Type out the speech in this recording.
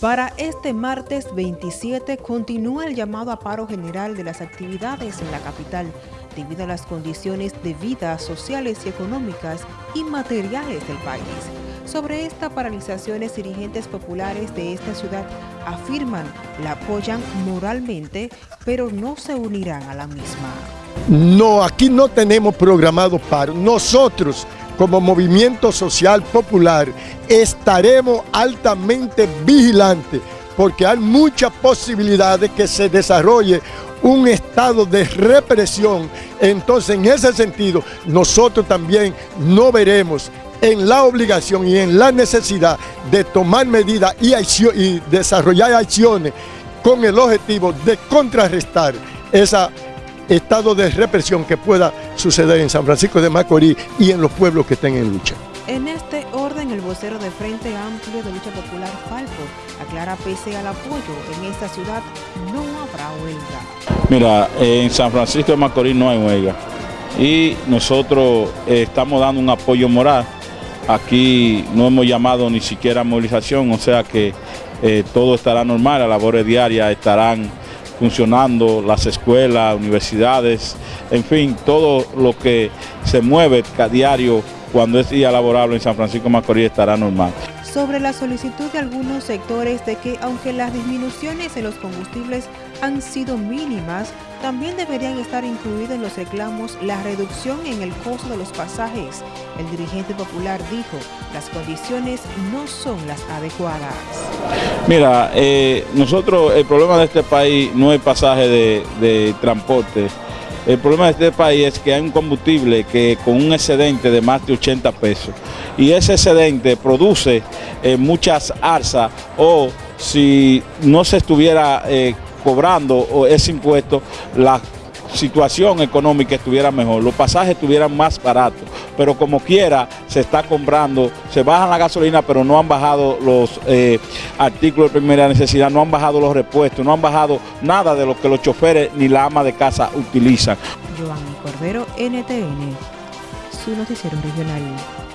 Para este martes 27 continúa el llamado a paro general de las actividades en la capital debido a las condiciones de vida sociales y económicas y materiales del país. Sobre esta paralizaciones, dirigentes populares de esta ciudad afirman la apoyan moralmente, pero no se unirán a la misma. No, aquí no tenemos programado paro. Nosotros como movimiento social popular estaremos altamente vigilantes porque hay mucha posibilidad de que se desarrolle un estado de represión. Entonces, en ese sentido, nosotros también no veremos en la obligación y en la necesidad de tomar medidas y, y desarrollar acciones con el objetivo de contrarrestar esa estado de represión que pueda suceder en San Francisco de Macorís y en los pueblos que estén en lucha. En este orden, el vocero de Frente Amplio de Lucha Popular, Falco, aclara pese al apoyo en esta ciudad no habrá huelga. Mira, en San Francisco de Macorís no hay huelga y nosotros eh, estamos dando un apoyo moral. Aquí no hemos llamado ni siquiera movilización, o sea que eh, todo estará normal, las labores diarias estarán funcionando, las escuelas, universidades, en fin, todo lo que se mueve a diario cuando es día laborable en San Francisco Macorís estará normal. Sobre la solicitud de algunos sectores de que aunque las disminuciones en los combustibles han sido mínimas, también deberían estar incluidos en los reclamos la reducción en el costo de los pasajes. El dirigente popular dijo, las condiciones no son las adecuadas. Mira, eh, nosotros, el problema de este país no es pasaje de, transporte. El problema de este país es que hay un combustible que con un excedente de más de 80 pesos y ese excedente produce eh, muchas arzas o si no se estuviera eh, cobrando ese impuesto, la situación económica estuviera mejor, los pasajes estuvieran más baratos, pero como quiera se está comprando, se bajan la gasolina, pero no han bajado los eh, artículos de primera necesidad, no han bajado los repuestos, no han bajado nada de lo que los choferes ni la ama de casa utilizan. Cordero, NTN, su noticiero regional.